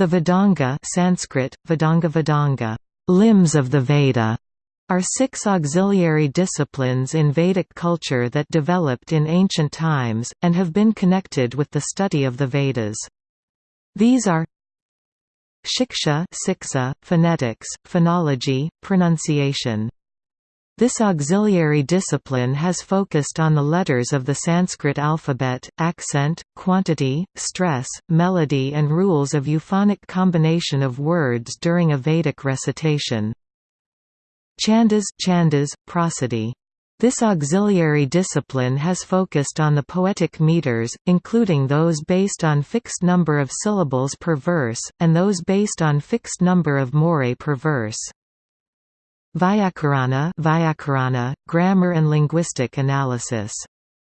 The Vedanga Sanskrit, Vedanga Vedanga, limbs of the Veda, are six auxiliary disciplines in Vedic culture that developed in ancient times, and have been connected with the study of the Vedas. These are Shiksha siksa, phonetics, phonology, pronunciation. This auxiliary discipline has focused on the letters of the Sanskrit alphabet, accent, quantity, stress, melody and rules of euphonic combination of words during a Vedic recitation. Chandas, chandas prosody. This auxiliary discipline has focused on the poetic meters, including those based on fixed number of syllables per verse, and those based on fixed number of morae per verse. Vyakarana, Vyakarana grammar and linguistic analysis.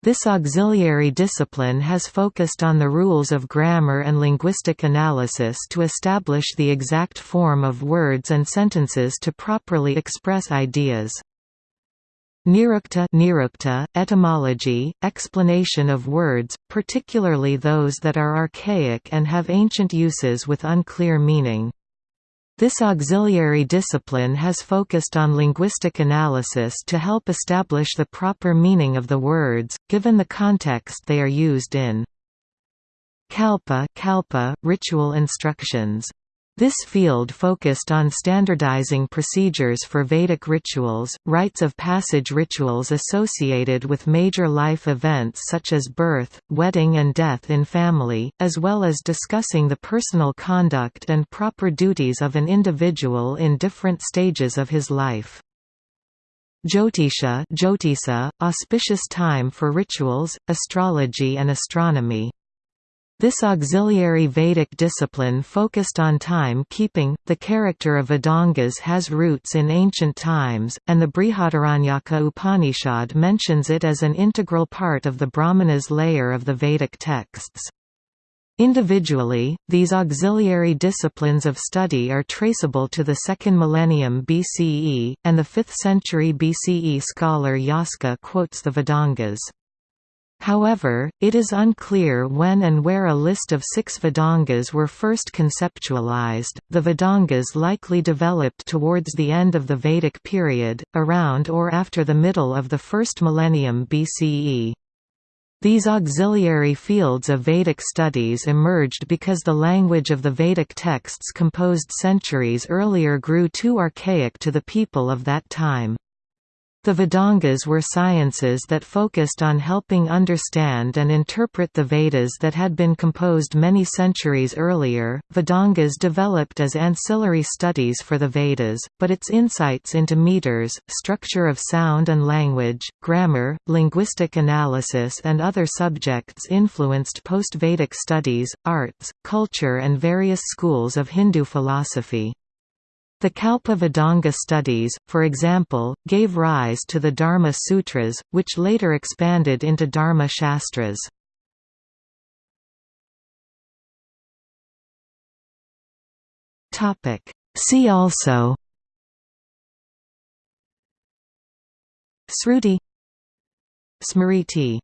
This auxiliary discipline has focused on the rules of grammar and linguistic analysis to establish the exact form of words and sentences to properly express ideas. Nirukta, Nirukta etymology, explanation of words, particularly those that are archaic and have ancient uses with unclear meaning. This auxiliary discipline has focused on linguistic analysis to help establish the proper meaning of the words, given the context they are used in. Kalpa, kalpa ritual instructions this field focused on standardizing procedures for Vedic rituals, rites of passage rituals associated with major life events such as birth, wedding and death in family, as well as discussing the personal conduct and proper duties of an individual in different stages of his life. Jyotisha Jyotisa, auspicious time for rituals, astrology and astronomy. This auxiliary Vedic discipline focused on time-keeping. The character of Vedangas has roots in ancient times, and the Brihadaranyaka Upanishad mentions it as an integral part of the Brahmanas layer of the Vedic texts. Individually, these auxiliary disciplines of study are traceable to the second millennium BCE, and the 5th century BCE scholar Yaska quotes the Vedangas. However, it is unclear when and where a list of six Vedangas were first conceptualized. The Vedangas likely developed towards the end of the Vedic period, around or after the middle of the first millennium BCE. These auxiliary fields of Vedic studies emerged because the language of the Vedic texts composed centuries earlier grew too archaic to the people of that time. The Vedangas were sciences that focused on helping understand and interpret the Vedas that had been composed many centuries earlier. Vedangas developed as ancillary studies for the Vedas, but its insights into meters, structure of sound and language, grammar, linguistic analysis, and other subjects influenced post Vedic studies, arts, culture, and various schools of Hindu philosophy. The Kalpa Vedanga studies, for example, gave rise to the Dharma Sutras, which later expanded into Dharma Shastras. See also Sruti Smriti